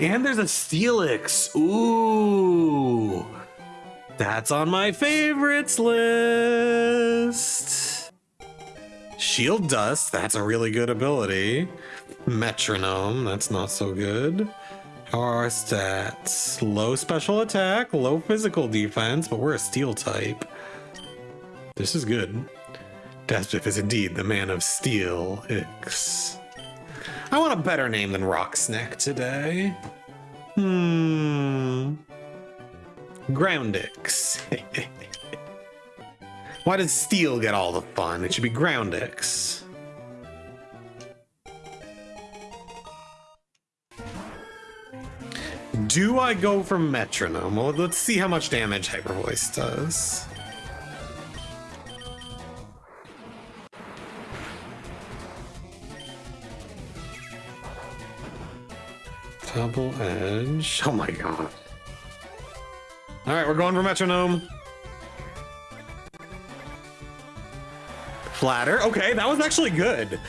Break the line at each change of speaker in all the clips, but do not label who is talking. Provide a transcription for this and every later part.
And there's a Steelix. Ooh. That's on my favorites list. Shield Dust, that's a really good ability. Metronome, that's not so good. How are our stats? Low special attack, low physical defense, but we're a steel type. This is good. Deathbiff is indeed the man of steel. I want a better name than Rocksnack today. Hmm. Groundix. Why does steel get all the fun? It should be Groundix. Do I go for metronome? Well, let's see how much damage Hyper Voice does. Double edge. Oh my god. All right, we're going for metronome. Flatter. Okay, that was actually good.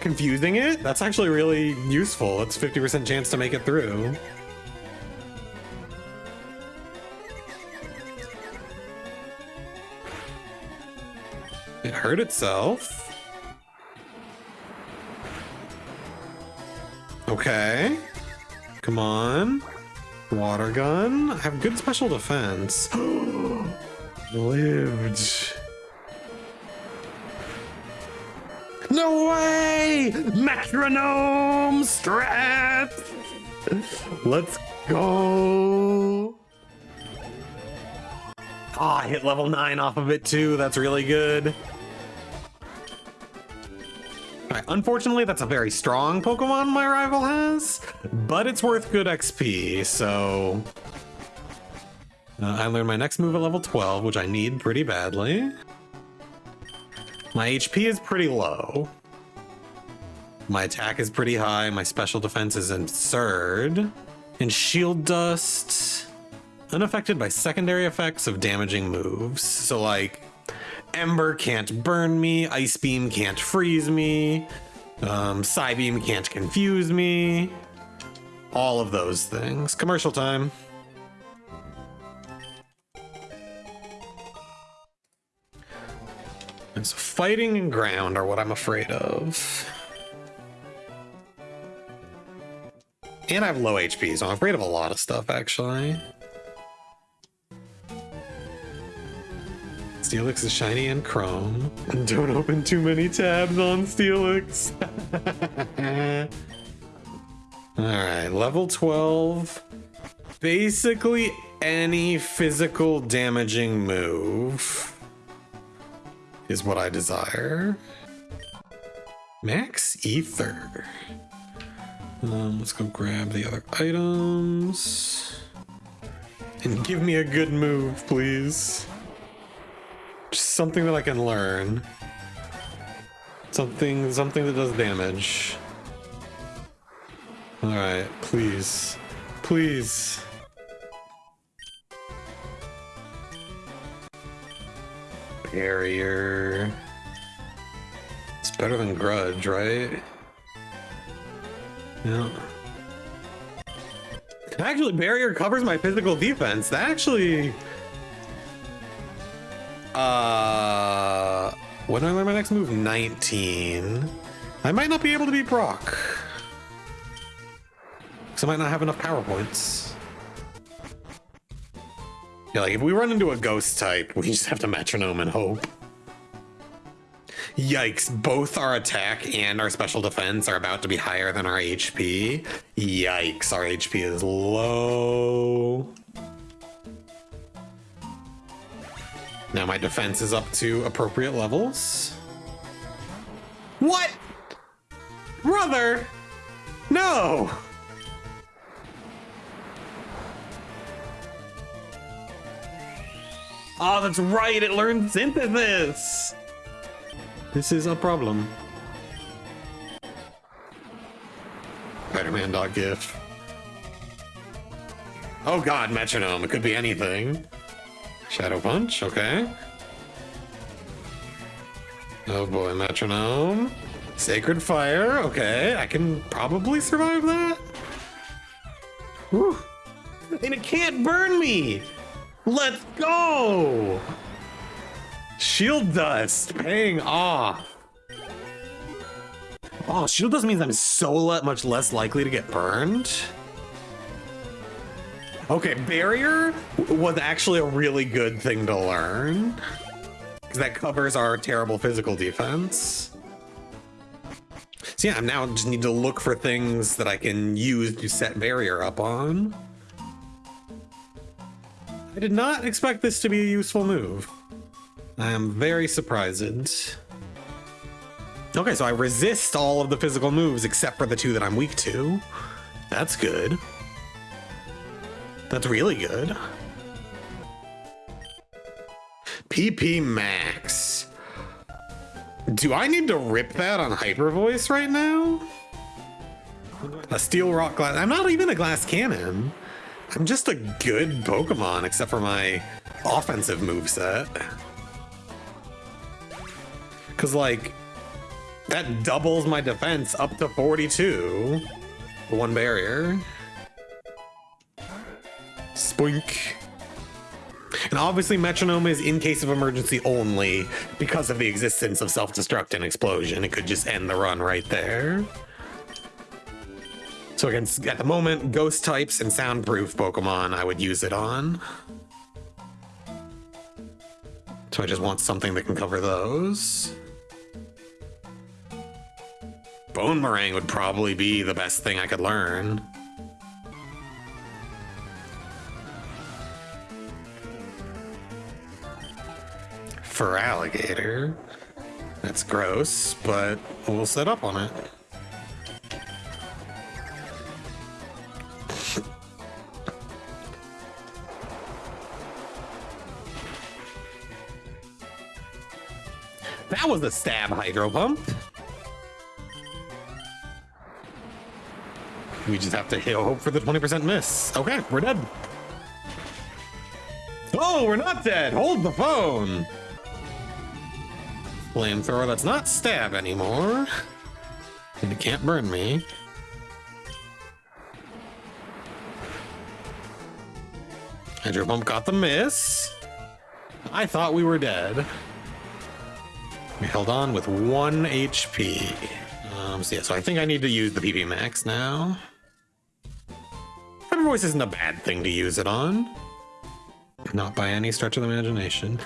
Confusing it? That's actually really useful. It's 50% chance to make it through. It hurt itself. Okay. Come on. Water gun. I have good special defense. Lived. No way! Metronome strat! Let's go! Ah, oh, I hit level 9 off of it too. That's really good. Right, unfortunately, that's a very strong Pokemon my rival has, but it's worth good XP, so... Uh, I learned my next move at level 12, which I need pretty badly. My HP is pretty low. My attack is pretty high, my special defense is absurd. And Shield Dust... Unaffected by secondary effects of damaging moves. So like, Ember can't burn me, Ice Beam can't freeze me, um, Psybeam can't confuse me. All of those things. Commercial time. So fighting and ground are what I'm afraid of. And I have low HP, so I'm afraid of a lot of stuff, actually. Steelix is shiny and chrome. And don't open too many tabs on Steelix. Alright, level 12. Basically any physical damaging move is what I desire. Max Ether. Um, let's go grab the other items. And give me a good move, please. Something that I can learn. Something, something that does damage. Alright, please. Please. Barrier. It's better than Grudge, right? Yeah. Actually, Barrier covers my physical defense. That actually uh, when do I learn my next move? 19. I might not be able to beat Brock. Because I might not have enough power points. Yeah, like if we run into a ghost type, we just have to metronome and hope. Yikes, both our attack and our special defense are about to be higher than our HP. Yikes, our HP is low. Now my defense is up to appropriate levels. What? Brother! No! Oh, that's right, it learned synthesis! This is a problem. Spider-Man dog gif. Oh god, metronome, it could be anything. Shadow Punch, okay. Oh boy, Metronome. Sacred Fire, okay. I can probably survive that. Whew. And it can't burn me! Let's go! Shield dust paying off. Oh, shield dust means I'm so much less likely to get burned. Okay, barrier was actually a really good thing to learn. Because that covers our terrible physical defense. So yeah, I now just need to look for things that I can use to set barrier up on. I did not expect this to be a useful move. I am very surprised. Okay, so I resist all of the physical moves except for the two that I'm weak to. That's good. That's really good. PP Max. Do I need to rip that on Hyper Voice right now? A Steel Rock Glass. I'm not even a Glass Cannon. I'm just a good Pokemon, except for my offensive move set. Because, like, that doubles my defense up to 42. One barrier. Spoink. And obviously metronome is in case of emergency only because of the existence of self-destruct and explosion. It could just end the run right there. So against, at the moment, ghost types and soundproof Pokemon, I would use it on. So I just want something that can cover those. Bonemerang would probably be the best thing I could learn. Feraligatr. That's gross, but we'll set up on it. That was a stab hydro pump. We just have to hope for the 20% miss. Okay, we're dead. Oh, we're not dead. Hold the phone. Flamethrower that's not stab anymore. And it can't burn me. Hydro Pump got the miss. I thought we were dead. We held on with one HP. Um, so yeah, so I think I need to use the PP Max now. Hyper Voice isn't a bad thing to use it on. Not by any stretch of the imagination.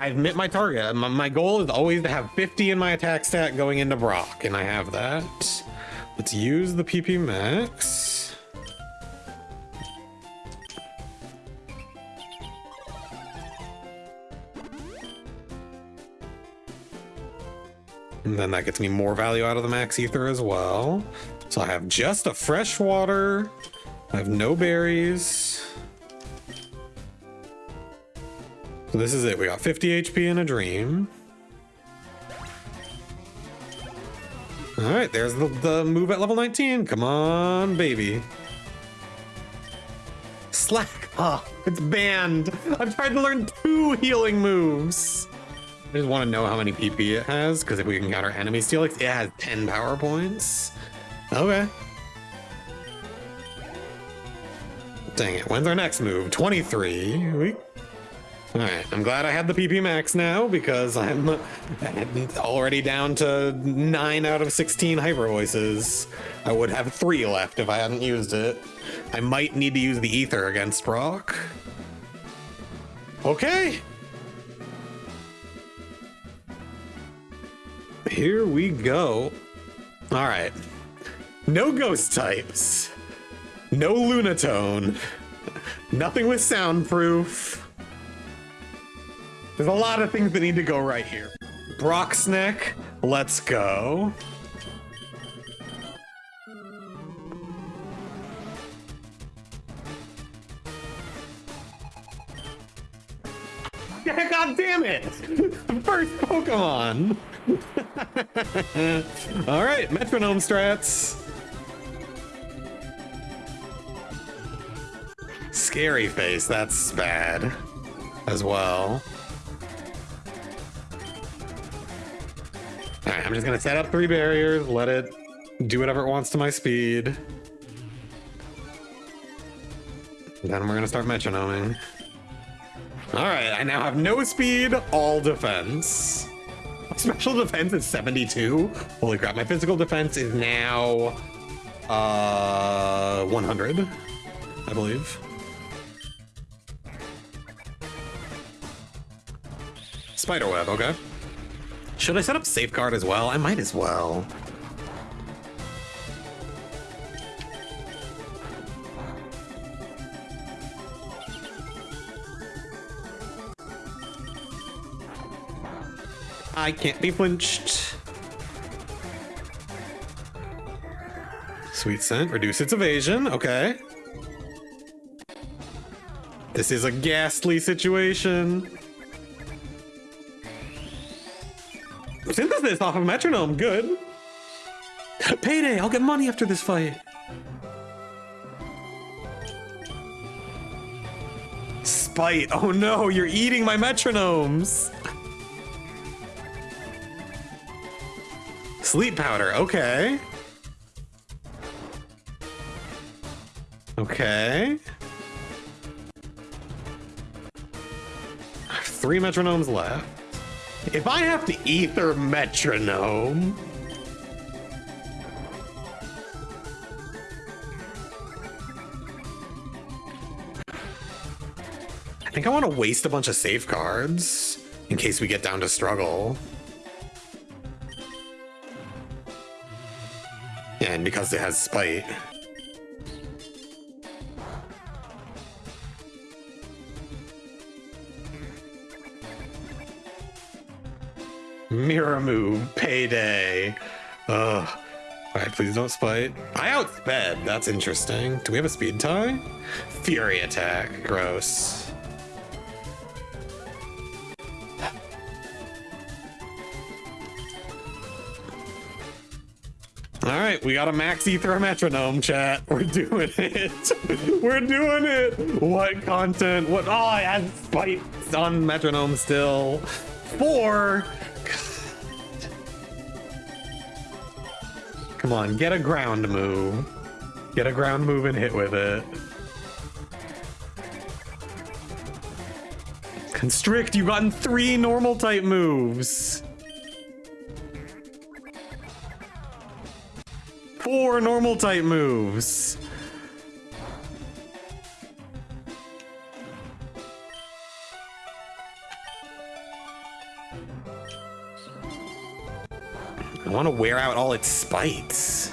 I, have met my target. My, my goal is always to have 50 in my attack stat going into Brock, and I have that. Let's use the PP Max. And then that gets me more value out of the Max Ether as well. So I have just a fresh water. I have no berries. So this is it. We got 50 HP in a dream. All right, there's the, the move at level 19. Come on, baby. Slack off. It's banned. I've tried to learn two healing moves. I just want to know how many PP it has, because if we can counter enemy Steelix, it has 10 power points. Okay. Dang it. When's our next move? 23. We Alright, I'm glad I had the PP max now because I'm already down to 9 out of 16 hyper voices. I would have 3 left if I hadn't used it. I might need to use the ether against Brock. Okay. Here we go. Alright. No ghost types. No Lunatone. Nothing with soundproof. There's a lot of things that need to go right here. Broxneck, let's go. God damn it! First Pokemon! Alright, metronome strats. Scary face, that's bad as well. Alright, I'm just gonna set up three barriers, let it do whatever it wants to my speed. Then we're gonna start metronoming. All right, I now have no speed, all defense. My special defense is 72. Holy crap, my physical defense is now uh 100, I believe. Spiderweb, okay. Should I set up safeguard as well? I might as well. I can't be flinched. Sweet scent, reduce its evasion, okay. This is a ghastly situation. Synthesis off of metronome, good. Payday, I'll get money after this fight. Spite, oh no, you're eating my metronomes. Sleep powder, okay. Okay. Three metronomes left. If I have to ether metronome... I think I want to waste a bunch of safeguards in case we get down to struggle. And because it has spite. Mirror move, payday. Ugh. Alright, please don't spite. I outsped, that's interesting. Do we have a speed tie? Fury attack, gross. All right, we got a max ether metronome chat. We're doing it. We're doing it. What content? What? Oh, I had spite on metronome still. Four. Come on, get a ground move. Get a ground move and hit with it. Constrict, you've gotten three normal type moves. four normal type moves. Want to wear out all its spites.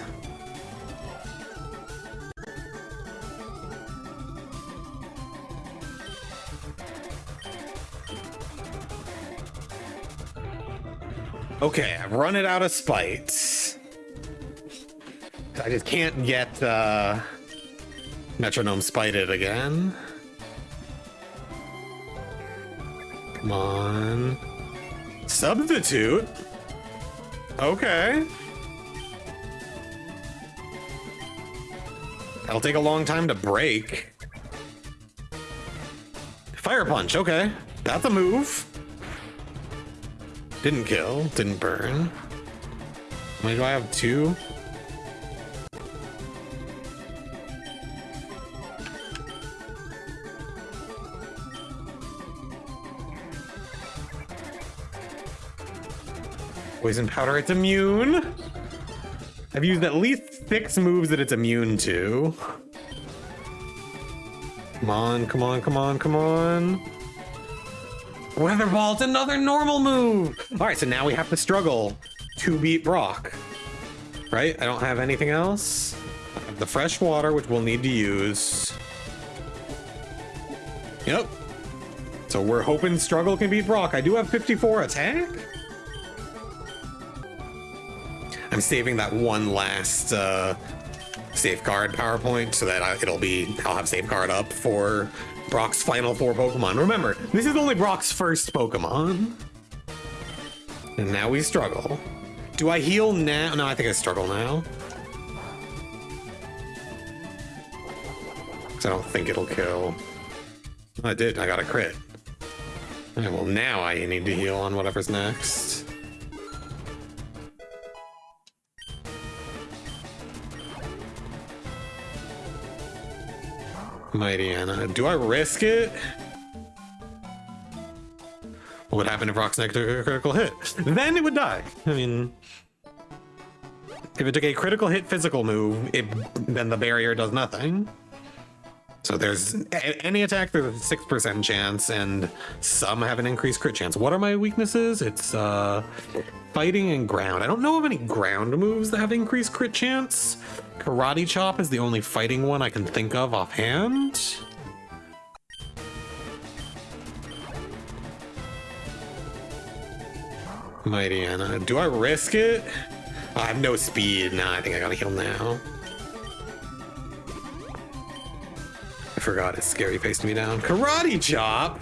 Okay, I've run it out of spites. I just can't get uh, Metronome spited again. Come on. Substitute? Okay. That'll take a long time to break. Fire Punch, okay. That's a move. Didn't kill, didn't burn. Many do I have? Two? Poison powder, it's immune. I've used at least six moves that it's immune to. Come on, come on, come on, come on. Weather Ball, it's another normal move. All right, so now we have to struggle to beat Brock. Right? I don't have anything else. I have the fresh water, which we'll need to use. Yep. So we're hoping struggle can beat Brock. I do have 54 attack. I'm saving that one last uh, safeguard PowerPoint so that I, it'll be, I'll have safeguard up for Brock's final four Pokemon. Remember, this is only Brock's first Pokemon. And now we struggle. Do I heal now? No, I think I struggle now. I don't think it'll kill. I did, I got a crit. Right, well, now I need to heal on whatever's next. Mightyena. Do I risk it? What would happen if Rock's a critical hit? Then it would die. I mean, if it took a critical hit physical move, it, then the barrier does nothing. So there's any attack, there's a six percent chance, and some have an increased crit chance. What are my weaknesses? It's uh, fighting and ground. I don't know of any ground moves that have increased crit chance. Karate chop is the only fighting one I can think of offhand. Mightyena. Do I risk it? I have no speed. Nah, I think I gotta heal now. Forgot it scary faced me down. Karate chop!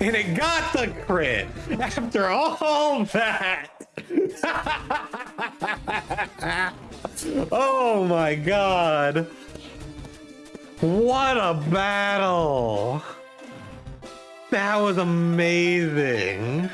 And it got the crit after all that. oh my god. What a battle. That was amazing.